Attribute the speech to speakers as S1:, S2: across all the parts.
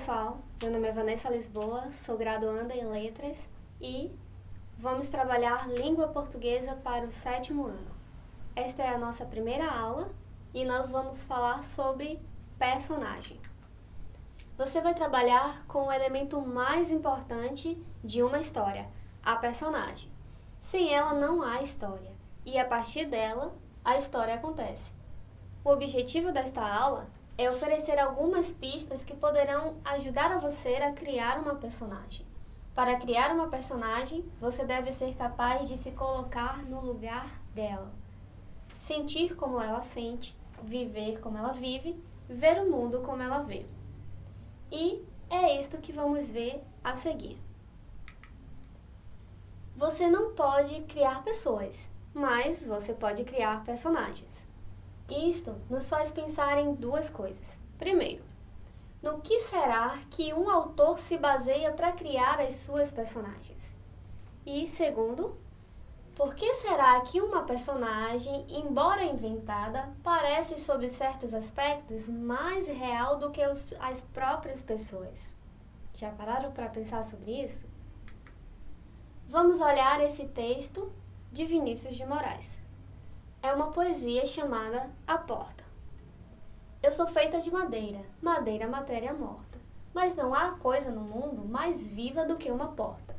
S1: pessoal, meu nome é Vanessa Lisboa, sou graduanda em Letras e vamos trabalhar língua portuguesa para o sétimo ano. Esta é a nossa primeira aula e nós vamos falar sobre personagem. Você vai trabalhar com o elemento mais importante de uma história, a personagem. Sem ela não há história e a partir dela a história acontece. O objetivo desta aula é oferecer algumas pistas que poderão ajudar a você a criar uma personagem. Para criar uma personagem, você deve ser capaz de se colocar no lugar dela. Sentir como ela sente, viver como ela vive, ver o mundo como ela vê. E é isto que vamos ver a seguir. Você não pode criar pessoas, mas você pode criar personagens. Isto nos faz pensar em duas coisas. Primeiro, no que será que um autor se baseia para criar as suas personagens? E segundo, por que será que uma personagem, embora inventada, parece sob certos aspectos mais real do que os, as próprias pessoas? Já pararam para pensar sobre isso? Vamos olhar esse texto de Vinícius de Moraes é uma poesia chamada A Porta. Eu sou feita de madeira, madeira matéria morta, mas não há coisa no mundo mais viva do que uma porta.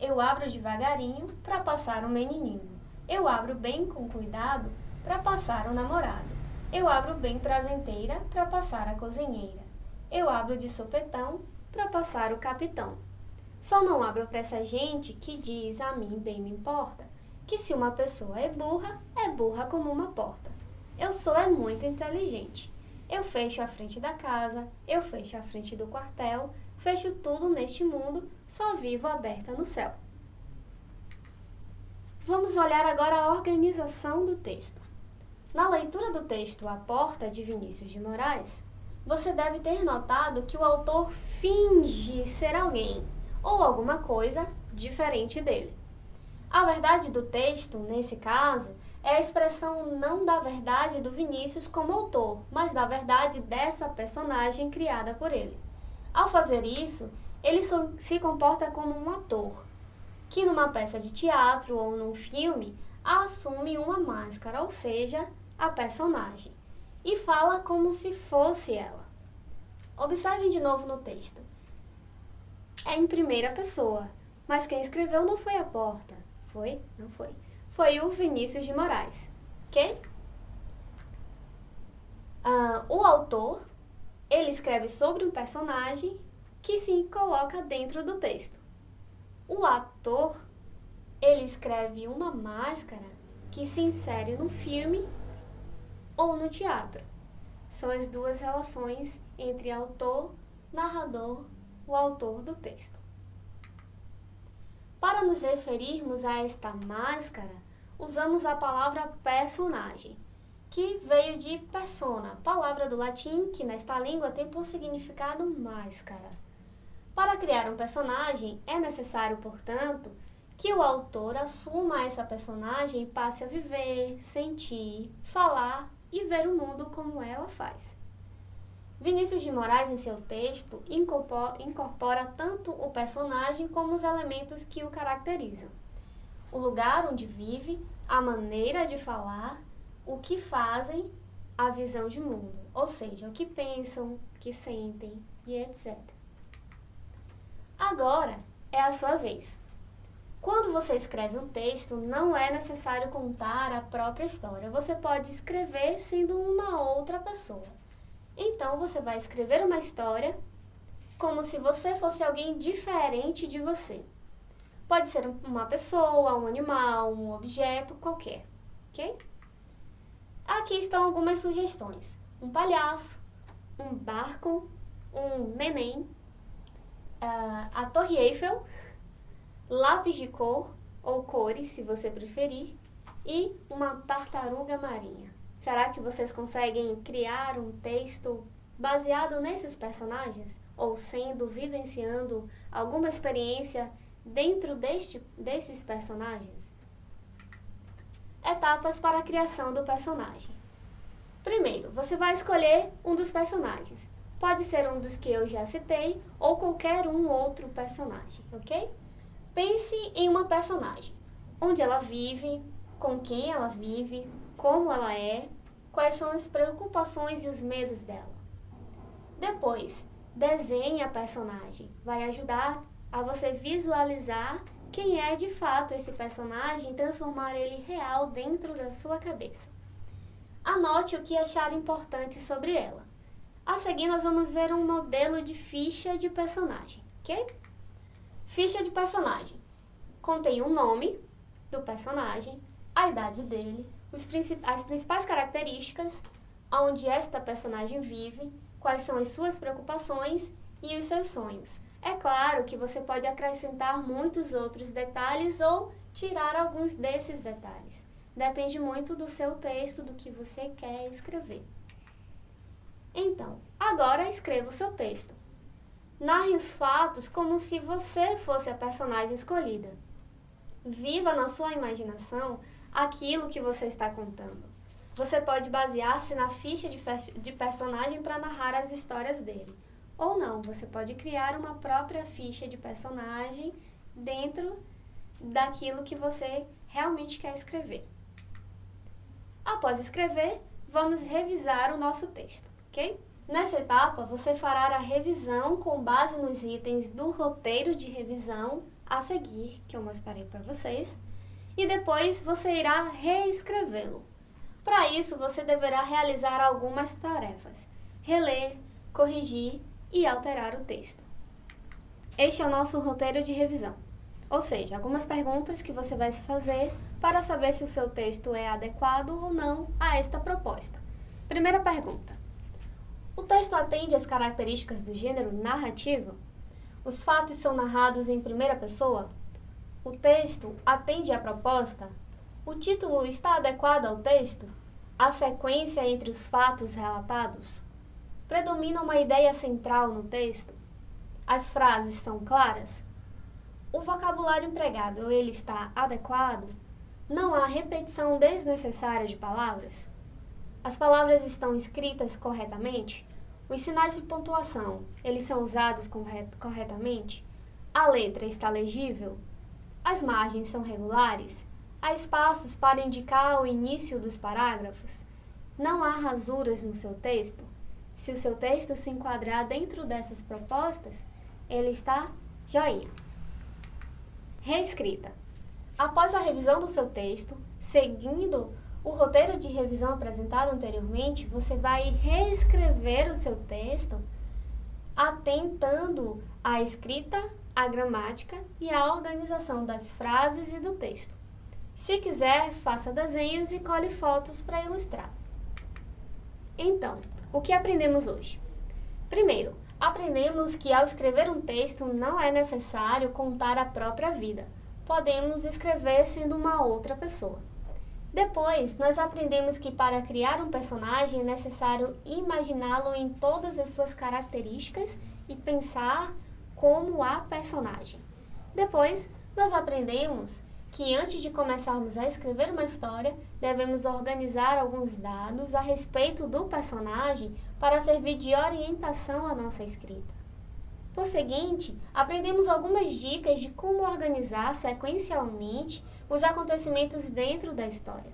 S1: Eu abro devagarinho para passar um menininho. Eu abro bem com cuidado para passar o um namorado. Eu abro bem prazenteira para passar a cozinheira. Eu abro de sopetão para passar o capitão. Só não abro para essa gente que diz a mim bem me importa que se uma pessoa é burra, é burra como uma porta. Eu sou é muito inteligente. Eu fecho a frente da casa, eu fecho a frente do quartel, fecho tudo neste mundo, só vivo aberta no céu. Vamos olhar agora a organização do texto. Na leitura do texto A Porta, de Vinícius de Moraes, você deve ter notado que o autor finge ser alguém ou alguma coisa diferente dele. A verdade do texto, nesse caso, é a expressão não da verdade do Vinícius como autor, mas da verdade dessa personagem criada por ele. Ao fazer isso, ele se comporta como um ator, que numa peça de teatro ou num filme assume uma máscara, ou seja, a personagem, e fala como se fosse ela. Observem de novo no texto. É em primeira pessoa, mas quem escreveu não foi a porta, foi? Não foi. Foi o Vinícius de Moraes, ok? Ah, o autor, ele escreve sobre um personagem que se coloca dentro do texto. O ator, ele escreve uma máscara que se insere no filme ou no teatro. São as duas relações entre autor, narrador, o autor do texto. Para nos referirmos a esta máscara, usamos a palavra personagem, que veio de persona, palavra do latim que nesta língua tem por significado máscara. Para criar um personagem, é necessário, portanto, que o autor assuma essa personagem e passe a viver, sentir, falar e ver o mundo como ela faz. Vinícius de Moraes, em seu texto, incorpora tanto o personagem como os elementos que o caracterizam. O lugar onde vive, a maneira de falar, o que fazem, a visão de mundo, ou seja, o que pensam, o que sentem e etc. Agora é a sua vez. Quando você escreve um texto, não é necessário contar a própria história. Você pode escrever sendo uma outra pessoa. Então você vai escrever uma história como se você fosse alguém diferente de você. Pode ser uma pessoa, um animal, um objeto, qualquer, ok? Aqui estão algumas sugestões. Um palhaço, um barco, um neném, uh, a Torre Eiffel, lápis de cor ou cores, se você preferir, e uma tartaruga marinha. Será que vocês conseguem criar um texto baseado nesses personagens? Ou sendo, vivenciando alguma experiência dentro deste, desses personagens? Etapas para a criação do personagem. Primeiro, você vai escolher um dos personagens. Pode ser um dos que eu já citei ou qualquer um outro personagem, ok? Pense em uma personagem, onde ela vive, com quem ela vive, como ela é, quais são as preocupações e os medos dela. Depois, desenhe a personagem. Vai ajudar a você visualizar quem é de fato esse personagem e transformar ele real dentro da sua cabeça. Anote o que achar importante sobre ela. A seguir, nós vamos ver um modelo de ficha de personagem, ok? Ficha de personagem. Contém o nome do personagem, a idade dele, princip as principais características, onde esta personagem vive, quais são as suas preocupações e os seus sonhos. É claro que você pode acrescentar muitos outros detalhes ou tirar alguns desses detalhes. Depende muito do seu texto, do que você quer escrever. Então, agora escreva o seu texto. Narre os fatos como se você fosse a personagem escolhida. Viva na sua imaginação aquilo que você está contando. Você pode basear-se na ficha de, de personagem para narrar as histórias dele. Ou não, você pode criar uma própria ficha de personagem dentro daquilo que você realmente quer escrever. Após escrever, vamos revisar o nosso texto, ok? Nessa etapa, você fará a revisão com base nos itens do roteiro de revisão a seguir, que eu mostrarei para vocês, e depois você irá reescrevê-lo. Para isso, você deverá realizar algumas tarefas: reler, corrigir e alterar o texto. Este é o nosso roteiro de revisão, ou seja, algumas perguntas que você vai se fazer para saber se o seu texto é adequado ou não a esta proposta. Primeira pergunta: O texto atende às características do gênero narrativo? Os fatos são narrados em primeira pessoa? O texto atende à proposta? O título está adequado ao texto? A sequência entre os fatos relatados? Predomina uma ideia central no texto? As frases são claras? O vocabulário empregado, ele está adequado? Não há repetição desnecessária de palavras? As palavras estão escritas corretamente? Os sinais de pontuação, eles são usados corretamente? A letra está legível? As margens são regulares? Há espaços para indicar o início dos parágrafos? Não há rasuras no seu texto? Se o seu texto se enquadrar dentro dessas propostas, ele está joinha. Reescrita. Após a revisão do seu texto, seguindo o roteiro de revisão apresentado anteriormente, você vai reescrever o seu texto atentando à escrita, à gramática e à organização das frases e do texto. Se quiser, faça desenhos e cole fotos para ilustrar. Então, o que aprendemos hoje? Primeiro, aprendemos que ao escrever um texto não é necessário contar a própria vida. Podemos escrever sendo uma outra pessoa. Depois, nós aprendemos que para criar um personagem é necessário imaginá-lo em todas as suas características e pensar como a personagem. Depois, nós aprendemos que antes de começarmos a escrever uma história, devemos organizar alguns dados a respeito do personagem para servir de orientação à nossa escrita. Por seguinte, aprendemos algumas dicas de como organizar sequencialmente os acontecimentos dentro da história.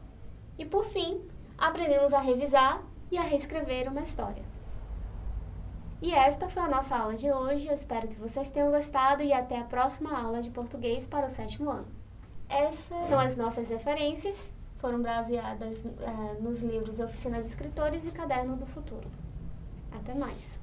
S1: E por fim, aprendemos a revisar e a reescrever uma história. E esta foi a nossa aula de hoje. Eu espero que vocês tenham gostado e até a próxima aula de português para o sétimo ano. Essas são as nossas referências, foram baseadas uh, nos livros Oficina de Escritores e Caderno do Futuro. Até mais!